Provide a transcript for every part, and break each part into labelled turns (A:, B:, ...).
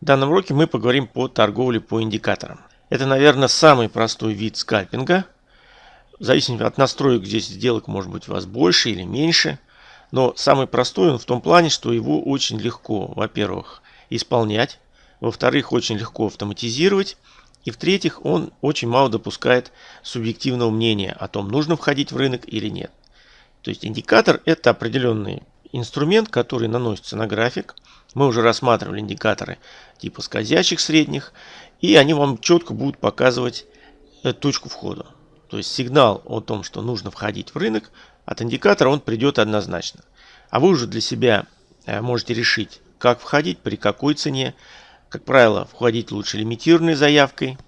A: В данном уроке мы поговорим по торговле по индикаторам. Это, наверное, самый простой вид скальпинга. В зависимости от настроек здесь сделок может быть у вас больше или меньше. Но самый простой он в том плане, что его очень легко, во-первых, исполнять. Во-вторых, очень легко автоматизировать. И в-третьих, он очень мало допускает субъективного мнения о том, нужно входить в рынок или нет. То есть индикатор это определенный инструмент, который наносится на график. Мы уже рассматривали индикаторы типа скользящих средних, и они вам четко будут показывать э, точку входа. То есть сигнал о том, что нужно входить в рынок, от индикатора он придет однозначно. А вы уже для себя э, можете решить, как входить, при какой цене. Как правило, входить лучше лимитированной заявкой.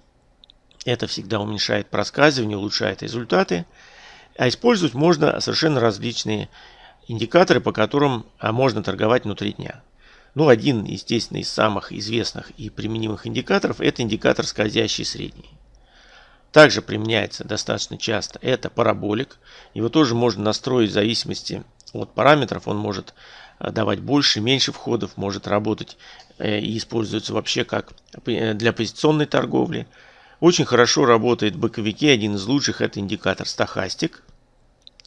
A: Это всегда уменьшает проскальзывание, улучшает результаты. А использовать можно совершенно различные индикаторы, по которым а, можно торговать внутри дня. Ну, один, естественно, из самых известных и применимых индикаторов – это индикатор скользящий средний. Также применяется достаточно часто это параболик. Его тоже можно настроить в зависимости от параметров. Он может а, давать больше, меньше входов, может работать э, и используется вообще как э, для позиционной торговли. Очень хорошо работает в боковике. Один из лучших это индикатор стахастик.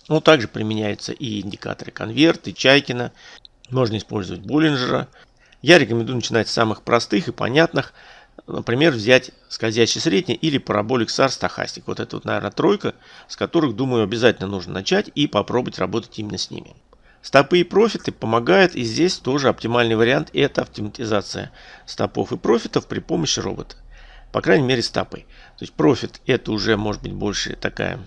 A: Но также применяются и индикаторы конверт, и Чайкина. Можно использовать Боллинджера. Я рекомендую начинать с самых простых и понятных. Например, взять скользящий средний или параболик SAR стахастик. Вот это вот, наверное, тройка, с которых, думаю, обязательно нужно начать и попробовать работать именно с ними. Стопы и профиты помогают, и здесь тоже оптимальный вариант – это автоматизация стопов и профитов при помощи робота. По крайней мере, стопы. То есть профит – это уже может быть больше такая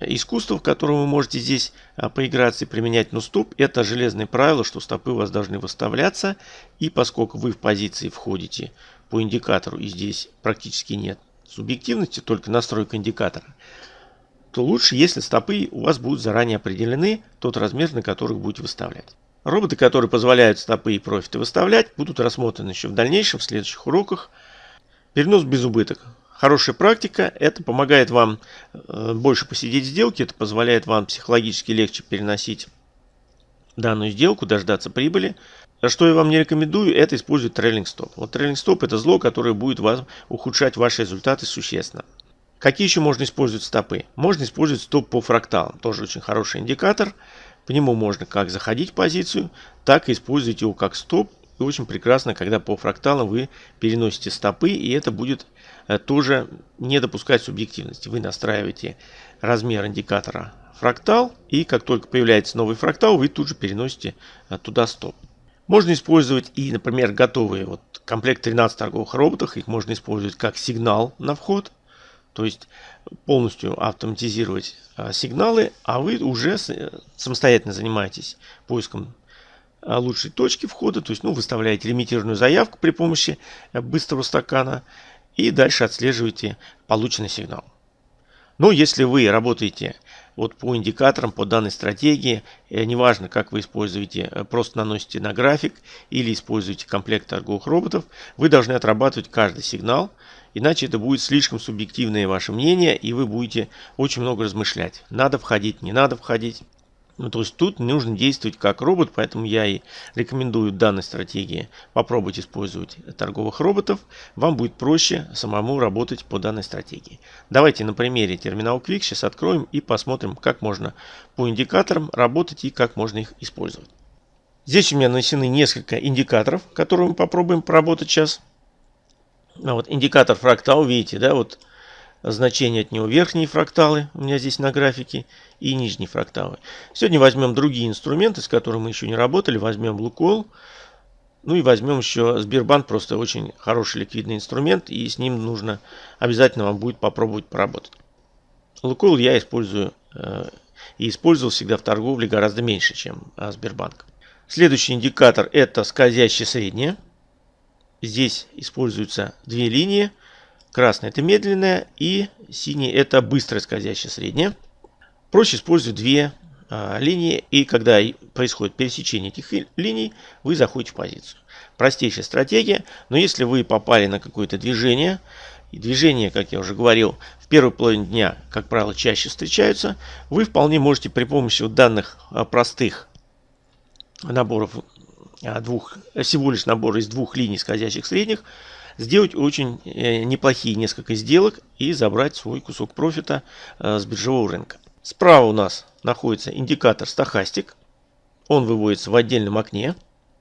A: искусство, в котором вы можете здесь а, поиграться и применять. Но стоп – это железное правило, что стопы у вас должны выставляться. И поскольку вы в позиции входите по индикатору, и здесь практически нет субъективности, только настройка индикатора, то лучше, если стопы у вас будут заранее определены, тот размер, на который будете выставлять. Роботы, которые позволяют стопы и профиты выставлять, будут рассмотрены еще в дальнейшем, в следующих уроках. Перенос без убыток. Хорошая практика, это помогает вам э, больше посидеть в сделке, это позволяет вам психологически легче переносить данную сделку, дождаться прибыли. А что я вам не рекомендую, это использовать трейлинг стоп. Вот трейлинг стоп это зло, которое будет вас ухудшать ваши результаты существенно. Какие еще можно использовать стопы? Можно использовать стоп по фракталам, тоже очень хороший индикатор. По нему можно как заходить в позицию, так и использовать его как стоп. И очень прекрасно, когда по фракталам вы переносите стопы, и это будет Э, тоже не допускать субъективности. Вы настраиваете размер индикатора фрактал, и как только появляется новый фрактал, вы тут же переносите э, туда стоп. Можно использовать и, например, готовые вот комплект 13 торговых роботов. Их можно использовать как сигнал на вход. То есть полностью автоматизировать а, сигналы, а вы уже самостоятельно занимаетесь поиском лучшей точки входа. То есть ну, выставляете лимитированную заявку при помощи быстрого стакана и дальше отслеживаете полученный сигнал. Но если вы работаете вот по индикаторам, по данной стратегии, э, неважно, как вы используете, э, просто наносите на график или используете комплект торговых роботов, вы должны отрабатывать каждый сигнал, иначе это будет слишком субъективное ваше мнение, и вы будете очень много размышлять. Надо входить, не надо входить. Ну, то есть тут нужно действовать как робот, поэтому я и рекомендую данной стратегии попробовать использовать торговых роботов. Вам будет проще самому работать по данной стратегии. Давайте на примере терминал Quick сейчас откроем и посмотрим, как можно по индикаторам работать и как можно их использовать. Здесь у меня нанесены несколько индикаторов, которые мы попробуем поработать сейчас. Ну, вот индикатор фрактал, видите, да, вот значение от него верхние фракталы у меня здесь на графике и нижние фракталы. Сегодня возьмем другие инструменты, с которыми мы еще не работали. Возьмем Лукол. Ну и возьмем еще Сбербанк, просто очень хороший ликвидный инструмент, и с ним нужно обязательно вам будет попробовать поработать. Лукойл я использую э, и использовал всегда в торговле гораздо меньше, чем э, Сбербанк. Следующий индикатор это скользящее среднее. Здесь используются две линии. Красная это медленная и синий это быстрое скользящее среднее. Проще использовать две а, линии и когда происходит пересечение этих линий, вы заходите в позицию. Простейшая стратегия, но если вы попали на какое-то движение, и движения, как я уже говорил, в первой половине дня, как правило, чаще встречаются, вы вполне можете при помощи данных а, простых наборов а, двух, всего лишь набор из двух линий скользящих средних, сделать очень э, неплохие несколько сделок и забрать свой кусок профита э, с биржевого рынка. Справа у нас находится индикатор стахастик. Он выводится в отдельном окне.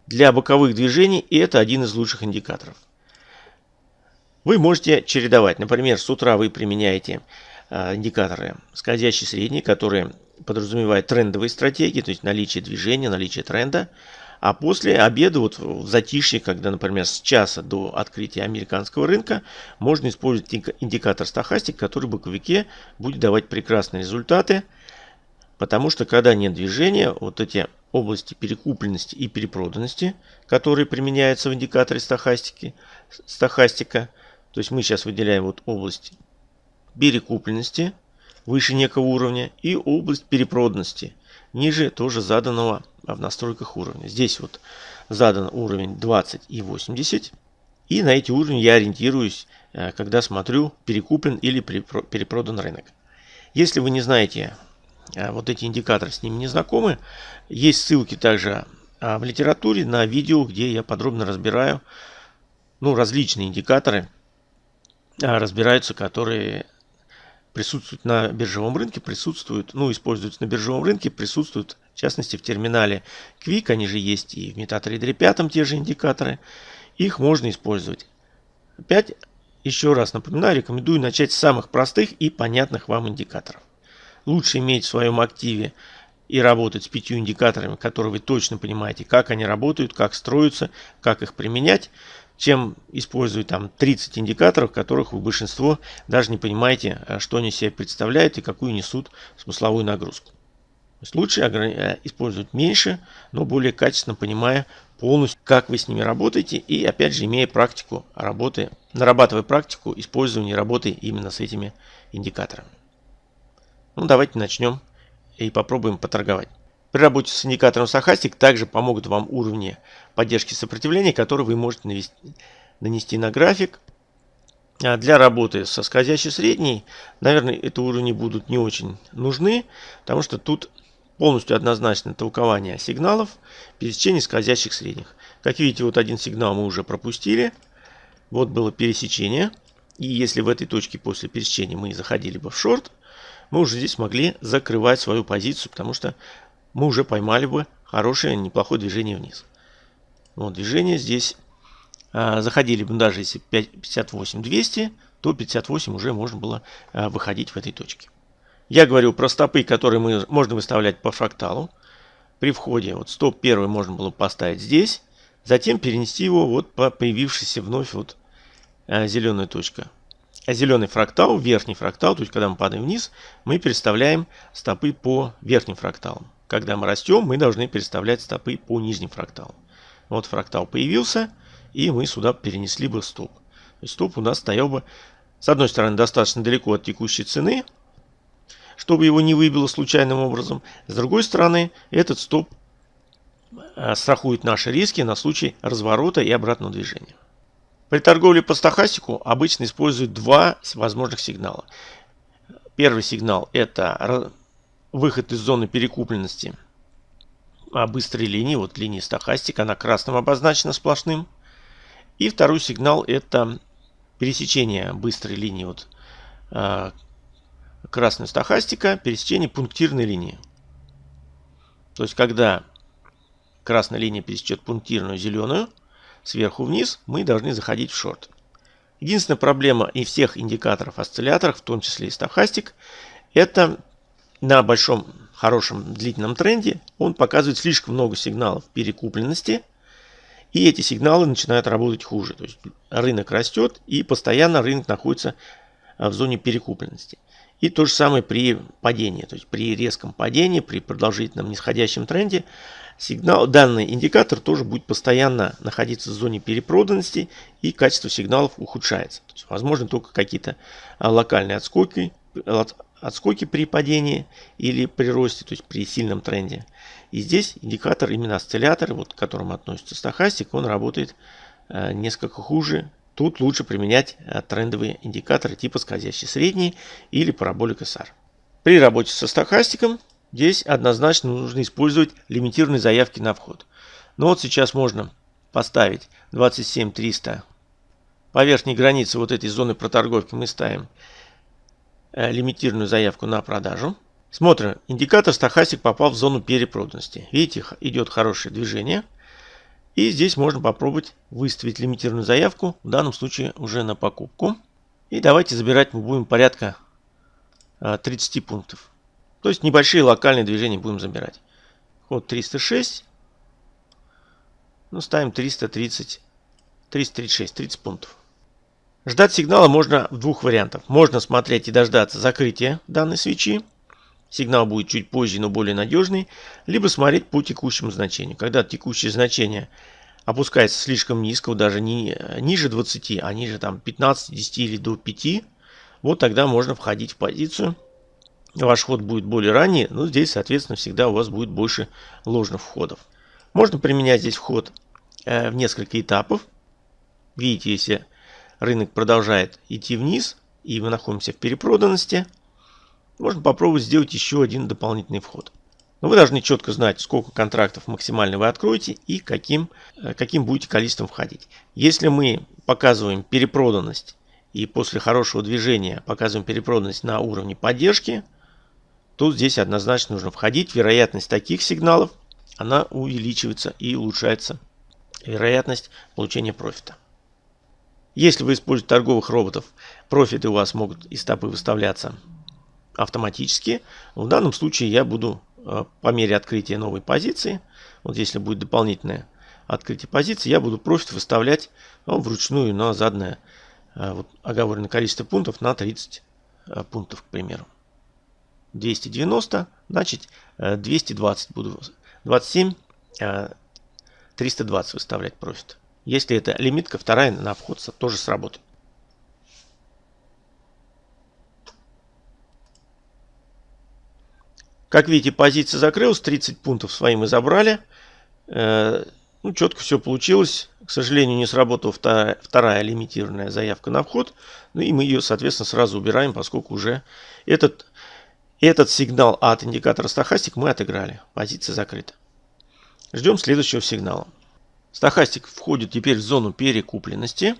A: Для боковых движений и это один из лучших индикаторов. Вы можете чередовать. Например, с утра вы применяете э, индикаторы скользящий средний, которые подразумевают трендовые стратегии, то есть наличие движения, наличие тренда. А после обеда, вот в затишье, когда, например, с часа до открытия американского рынка, можно использовать индикатор стахастик, который в боковике будет давать прекрасные результаты. Потому что когда нет движения, вот эти области перекупленности и перепроданности, которые применяются в индикаторе стахастики, стахастика, то есть мы сейчас выделяем вот область перекупленности выше некого уровня и область перепроданности ниже тоже заданного в настройках уровня. Здесь вот задан уровень 20 и 80. И на эти уровни я ориентируюсь, э, когда смотрю, перекуплен или перепродан рынок. Если вы не знаете э, вот эти индикаторы, с ними не знакомы, есть ссылки также э, в литературе на видео, где я подробно разбираю ну, различные индикаторы, разбираются, которые присутствуют на биржевом рынке, присутствуют, ну, используются на биржевом рынке, присутствуют, в частности, в терминале Quick, они же есть и в MetaTrader 5 те же индикаторы. Их можно использовать. Опять, еще раз напоминаю, рекомендую начать с самых простых и понятных вам индикаторов. Лучше иметь в своем активе и работать с пятью индикаторами, которые вы точно понимаете, как они работают, как строятся, как их применять, чем использовать там 30 индикаторов, которых вы большинство даже не понимаете, э, что они себе представляют и какую несут смысловую нагрузку. То есть лучше э, использовать меньше, но более качественно понимая полностью, как вы с ними работаете и опять же имея практику работы, нарабатывая практику использования работы именно с этими индикаторами. Ну давайте начнем и попробуем поторговать. При работе с индикатором Сахастик также помогут вам уровни поддержки сопротивления, которые вы можете навести, нанести на график. А для работы со скользящей средней, наверное, эти уровни будут не очень нужны, потому что тут полностью однозначно толкование сигналов пересечения скользящих средних. Как видите, вот один сигнал мы уже пропустили. Вот было пересечение. И если в этой точке после пересечения мы заходили бы в шорт, мы уже здесь могли закрывать свою позицию, потому что мы уже поймали бы хорошее, неплохое движение вниз. Вот движение здесь. А, заходили бы даже если 58-200, то 58 уже можно было а, выходить в этой точке. Я говорю про стопы, которые мы, можно выставлять по фракталу. При входе вот стоп первый можно было поставить здесь. Затем перенести его вот по появившейся вновь вот а, зеленая точка. А зеленый фрактал, верхний фрактал, то есть когда мы падаем вниз, мы переставляем стопы по верхним фракталам. Когда мы растем, мы должны переставлять стопы по нижним фракталам. Вот фрактал появился, и мы сюда перенесли бы стоп. То есть стоп у нас стоял бы, с одной стороны, достаточно далеко от текущей цены, чтобы его не выбило случайным образом. С другой стороны, этот стоп э, страхует наши риски на случай разворота и обратного движения. При торговле по стахастику обычно используют два возможных сигнала. Первый сигнал это выход из зоны перекупленности а быстрой линии, вот линии стахастик, она красным обозначена сплошным. И второй сигнал это пересечение быстрой линии, вот э, красная стахастика, пересечение пунктирной линии. То есть, когда красная линия пересечет пунктирную зеленую, сверху вниз, мы должны заходить в шорт. Единственная проблема и всех индикаторов осцилляторов, в том числе и стахастик, это на большом хорошем длительном тренде он показывает слишком много сигналов перекупленности, и эти сигналы начинают работать хуже. То есть рынок растет, и постоянно рынок находится а, в зоне перекупленности. И то же самое при падении, то есть при резком падении, при продолжительном нисходящем тренде, сигнал, данный индикатор тоже будет постоянно находиться в зоне перепроданности и качество сигналов ухудшается. То есть, возможно только какие-то а, локальные отскоки, отскоки при падении или при росте, то есть при сильном тренде. И здесь индикатор, именно осциллятор, вот, к которому относится стахастик, он работает э, несколько хуже. Тут лучше применять э, трендовые индикаторы типа скользящий средний или параболик SR. При работе со стахастиком здесь однозначно нужно использовать лимитированные заявки на вход. Но вот сейчас можно поставить 27 300. По верхней границе вот этой зоны проторговки мы ставим лимитированную заявку на продажу. Смотрим, индикатор стахастик попал в зону перепроданности. Видите, идет хорошее движение. И здесь можно попробовать выставить лимитированную заявку, в данном случае уже на покупку. И давайте забирать мы будем порядка 30 э, пунктов. То есть небольшие локальные движения будем забирать. Ход 306. Ну, ставим 330, 336, 30 пунктов. Ждать сигнала можно в двух вариантах. Можно смотреть и дождаться закрытия данной свечи. Сигнал будет чуть позже, но более надежный. Либо смотреть по текущему значению. Когда текущее значение опускается слишком низко, даже не ниже 20, а ниже там 15, 10 или до 5, вот тогда можно входить в позицию. Ваш ход будет более ранний, но здесь, соответственно, всегда у вас будет больше ложных входов. Можно применять здесь вход э, в несколько этапов. Видите, если рынок продолжает идти вниз, и мы находимся в перепроданности, можно попробовать сделать еще один дополнительный вход. Но вы должны четко знать, сколько контрактов максимально вы откроете и каким, э, каким будете количеством входить. Если мы показываем перепроданность и после хорошего движения показываем перепроданность на уровне поддержки, то здесь однозначно нужно входить. Вероятность таких сигналов, она увеличивается и улучшается вероятность получения профита. Если вы используете торговых роботов, профиты у вас могут и стопы выставляться автоматически. В данном случае я буду э, по мере открытия новой позиции, вот если будет дополнительное открытие позиции, я буду профит выставлять ну, вручную на заданное э, вот, оговоренное количество пунктов на 30 э, пунктов, к примеру. 290, значит 220 буду, 27, 320 выставлять профит. Если это лимитка, вторая на вход тоже сработает. Как видите, позиция закрылась, 30 пунктов свои мы забрали. Э, ну, четко все получилось. К сожалению, не сработала вторая, вторая лимитированная заявка на вход. Ну и мы ее, соответственно, сразу убираем, поскольку уже этот, этот сигнал от индикатора стахастик мы отыграли. Позиция закрыта. Ждем следующего сигнала. Стахастик входит теперь в зону перекупленности.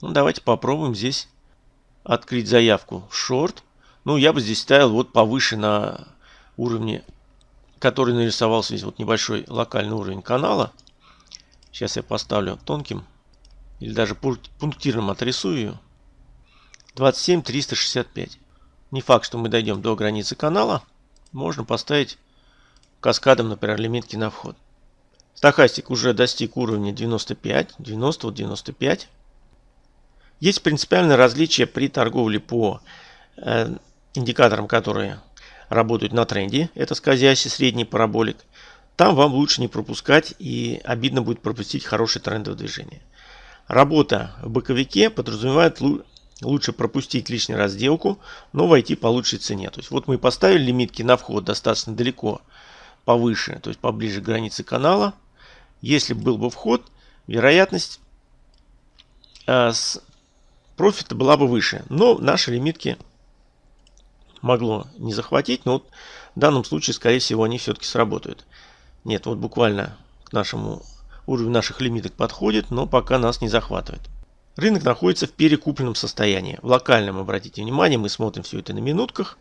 A: Ну, давайте попробуем здесь открыть заявку в шорт. Ну, я бы здесь ставил вот повыше на уровне, который нарисовался здесь, вот небольшой локальный уровень канала. Сейчас я поставлю тонким или даже пунктирным отрисую ее. 27 365. Не факт, что мы дойдем до границы канала. Можно поставить каскадом, например, лимитки на вход. Стахастик уже достиг уровня 95, 90, вот 95. Есть принципиальное различие при торговле по э, индикаторам, которые работают на тренде. Это скользящий средний параболик. Там вам лучше не пропускать и обидно будет пропустить хорошее трендовое движение. Работа в боковике подразумевает лучше пропустить лишний раз сделку, но войти по лучшей цене. То есть вот мы поставили лимитки на вход достаточно далеко повыше, то есть поближе к границе канала. Если был бы вход, вероятность э, с профита была бы выше. Но наши лимитки могло не захватить, но вот в данном случае, скорее всего, они все-таки сработают. Нет, вот буквально к нашему уровню наших лимиток подходит, но пока нас не захватывает. Рынок находится в перекупленном состоянии. В локальном, обратите внимание, мы смотрим все это на минутках.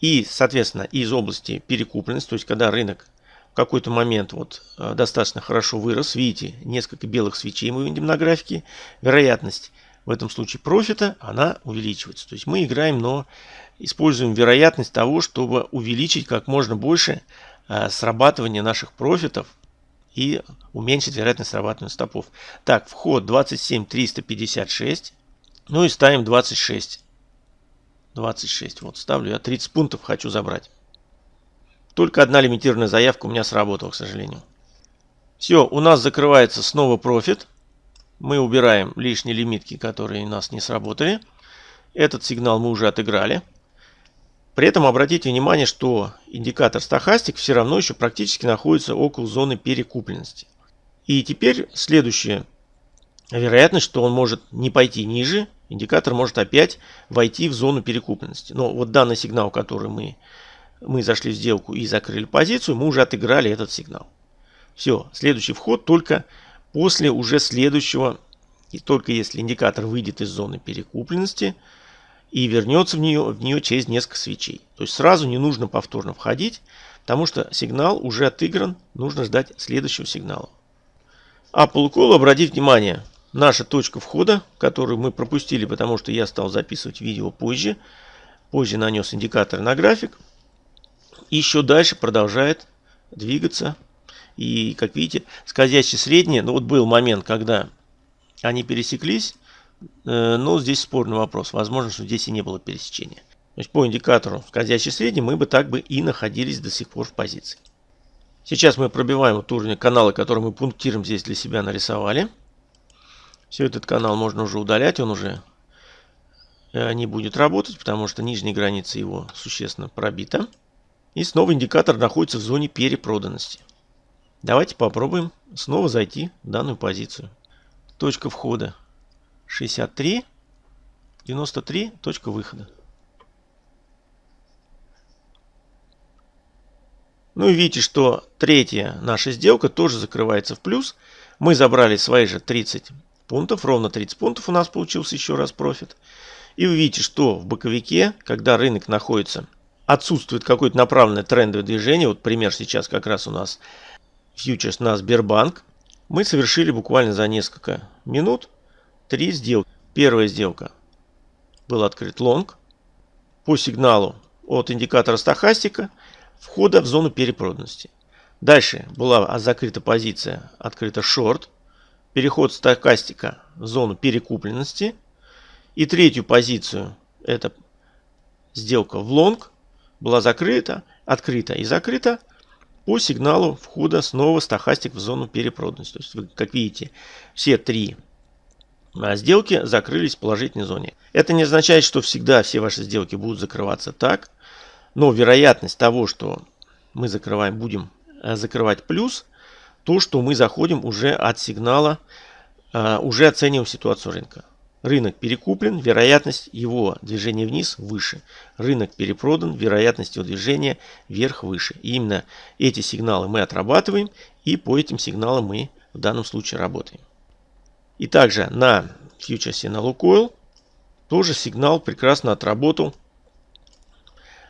A: И, соответственно, из области перекупленности, то есть когда рынок в какой-то момент вот э, достаточно хорошо вырос, видите, несколько белых свечей мы видим на графике, вероятность в этом случае профита, она увеличивается. То есть мы играем, но используем вероятность того, чтобы увеличить как можно больше э, срабатывание наших профитов и уменьшить вероятность срабатывания стопов. Так, вход 27 356. Ну и ставим 26. 26. Вот ставлю я 30 пунктов хочу забрать. Только одна лимитированная заявка у меня сработала, к сожалению. Все, у нас закрывается снова профит. Мы убираем лишние лимитки, которые у нас не сработали. Этот сигнал мы уже отыграли. При этом обратите внимание, что индикатор стахастик все равно еще практически находится около зоны перекупленности. И теперь следующая вероятность, что он может не пойти ниже, индикатор может опять войти в зону перекупленности. Но вот данный сигнал, который мы, мы зашли в сделку и закрыли позицию, мы уже отыграли этот сигнал. Все, следующий вход только после уже следующего, и только если индикатор выйдет из зоны перекупленности и вернется в нее, в нее через несколько свечей. То есть сразу не нужно повторно входить, потому что сигнал уже отыгран, нужно ждать следующего сигнала. А полукол, обратите внимание, наша точка входа, которую мы пропустили, потому что я стал записывать видео позже, позже нанес индикатор на график, еще дальше продолжает двигаться и, как видите, скользящие средние, ну вот был момент, когда они пересеклись, э, но здесь спорный вопрос. Возможно, что здесь и не было пересечения. То есть по индикатору скользящий средний мы бы так бы и находились до сих пор в позиции. Сейчас мы пробиваем вот уровень канала, который мы пунктиром здесь для себя нарисовали. Все, этот канал можно уже удалять, он уже э, не будет работать, потому что нижняя граница его существенно пробита. И снова индикатор находится в зоне перепроданности. Давайте попробуем снова зайти в данную позицию. Точка входа 63, 93, точка выхода. Ну и видите, что третья наша сделка тоже закрывается в плюс. Мы забрали свои же 30 пунктов, ровно 30 пунктов у нас получился еще раз профит. И вы видите, что в боковике, когда рынок находится, отсутствует какое-то направленное трендовое движение, вот пример сейчас как раз у нас фьючерс на Сбербанк, мы совершили буквально за несколько минут три сделки. Первая сделка был открыт лонг по сигналу от индикатора стахастика входа в зону перепроданности. Дальше была закрыта позиция, открыта шорт, переход стахастика в зону перекупленности. И третью позицию, это сделка в лонг, была закрыта, открыта и закрыта по сигналу входа снова стахастик в зону перепроданности. То есть, вы, как видите, все три а, сделки закрылись в положительной зоне. Это не означает, что всегда все ваши сделки будут закрываться так, но вероятность того, что мы закрываем, будем а, закрывать плюс, то, что мы заходим уже от сигнала, а, уже оцениваем ситуацию рынка. Рынок перекуплен, вероятность его движения вниз выше. Рынок перепродан, вероятность его движения вверх выше. И именно эти сигналы мы отрабатываем, и по этим сигналам мы в данном случае работаем. И также на фьючерсе на Лукойл тоже сигнал прекрасно отработал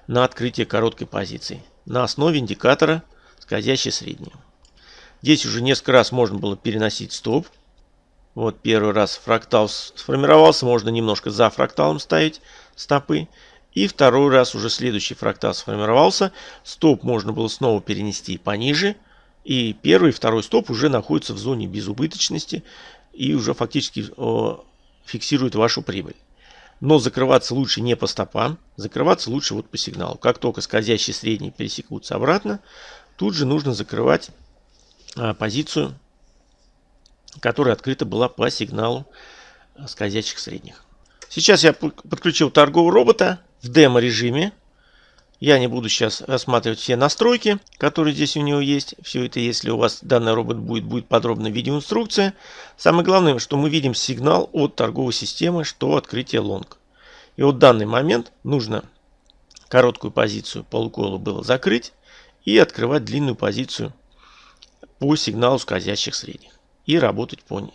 A: на открытие короткой позиции на основе индикатора скользящей средней. Здесь уже несколько раз можно было переносить стоп вот первый раз фрактал сформировался, можно немножко за фракталом ставить стопы. И второй раз уже следующий фрактал сформировался. Стоп можно было снова перенести пониже. И первый и второй стоп уже находятся в зоне безубыточности и уже фактически о, фиксируют вашу прибыль. Но закрываться лучше не по стопам, закрываться лучше вот по сигналу. Как только скользящие средние пересекутся обратно, тут же нужно закрывать а, позицию которая открыта была по сигналу э, скользящих средних. Сейчас я подключил торгового робота в демо-режиме. Я не буду сейчас рассматривать все настройки, которые здесь у него есть. Все это, если у вас данный робот будет, будет подробная видеоинструкция. Самое главное, что мы видим сигнал от торговой системы, что открытие лонг. И вот в данный момент нужно короткую позицию по лукойлу было закрыть и открывать длинную позицию по сигналу скользящих средних и работать по,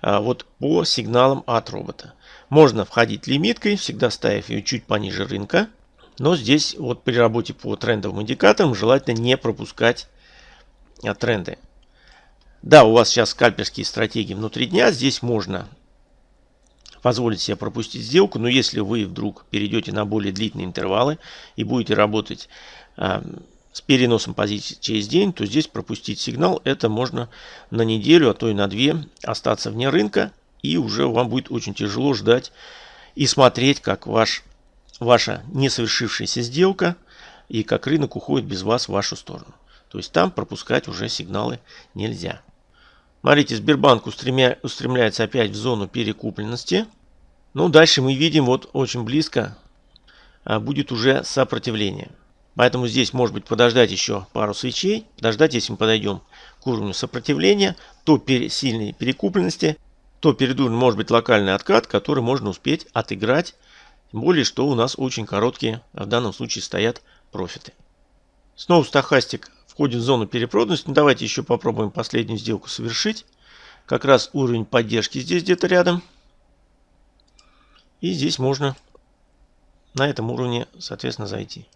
A: а, вот по сигналам от робота. Можно входить лимиткой, всегда ставив ее чуть пониже рынка. Но здесь вот при работе по трендовым индикаторам желательно не пропускать а, тренды. Да, у вас сейчас скальперские стратегии внутри дня. Здесь можно позволить себе пропустить сделку. Но если вы вдруг перейдете на более длительные интервалы и будете работать а, с переносом позиции через день, то здесь пропустить сигнал это можно на неделю, а то и на две остаться вне рынка. И уже вам будет очень тяжело ждать и смотреть, как ваш, ваша несовершившаяся сделка и как рынок уходит без вас в вашу сторону. То есть там пропускать уже сигналы нельзя. Смотрите, Сбербанк устремя, устремляется опять в зону перекупленности. Ну, дальше мы видим, вот очень близко а, будет уже сопротивление. Поэтому здесь может быть подождать еще пару свечей. Подождать, если мы подойдем к уровню сопротивления, то пере, сильной перекупленности, то перед уровнем может быть локальный откат, который можно успеть отыграть. Тем более, что у нас очень короткие, в данном случае стоят профиты. Снова стахастик входим в зону перепроданности. Ну, давайте еще попробуем последнюю сделку совершить. Как раз уровень поддержки здесь где-то рядом. И здесь можно на этом уровне, соответственно, зайти.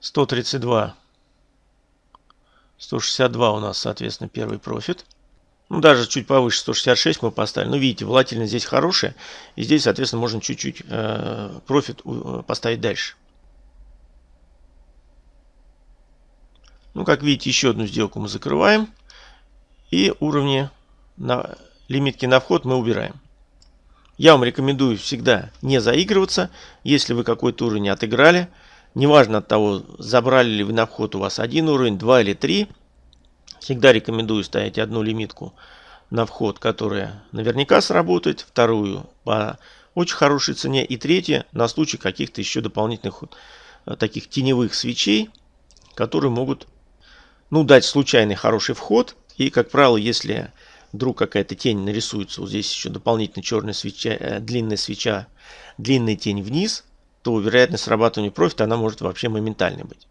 A: 132. 162 у нас, соответственно, первый профит. Ну, даже чуть повыше 166 мы поставили. Ну, видите, волатильность здесь хорошая. И здесь, соответственно, можно чуть-чуть э, профит э, поставить дальше. Ну, как видите, еще одну сделку мы закрываем. И уровни на лимитки на вход мы убираем. Я вам рекомендую всегда не заигрываться. Если вы какой-то уровень отыграли, неважно от того, забрали ли вы на вход у вас один уровень, два или три, всегда рекомендую ставить одну лимитку на вход, которая наверняка сработает, вторую по очень хорошей цене и третья на случай каких-то еще дополнительных э, таких теневых свечей, которые могут ну, дать случайный хороший вход. И, как правило, если вдруг какая-то тень нарисуется, вот здесь еще дополнительно черная свеча, э, длинная свеча, длинная тень вниз, то вероятность срабатывания профита, она может вообще моментальной быть.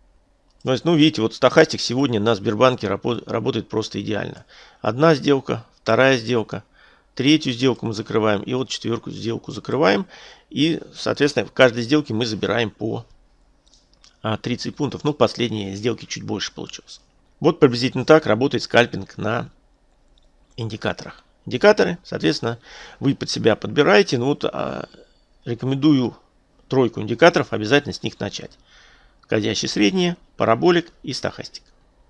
A: То есть, ну, видите, вот стахастик сегодня на Сбербанке работает просто идеально. Одна сделка, вторая сделка, третью сделку мы закрываем, и вот четверку сделку закрываем. И, соответственно, в каждой сделке мы забираем по 30 а, пунктов. Ну, последние сделки чуть больше получилось. Вот приблизительно так работает скальпинг на индикаторах. Индикаторы, соответственно, вы под себя подбираете. Ну вот а, рекомендую тройку индикаторов, обязательно с них начать. Входящие средние, параболик и стахастик.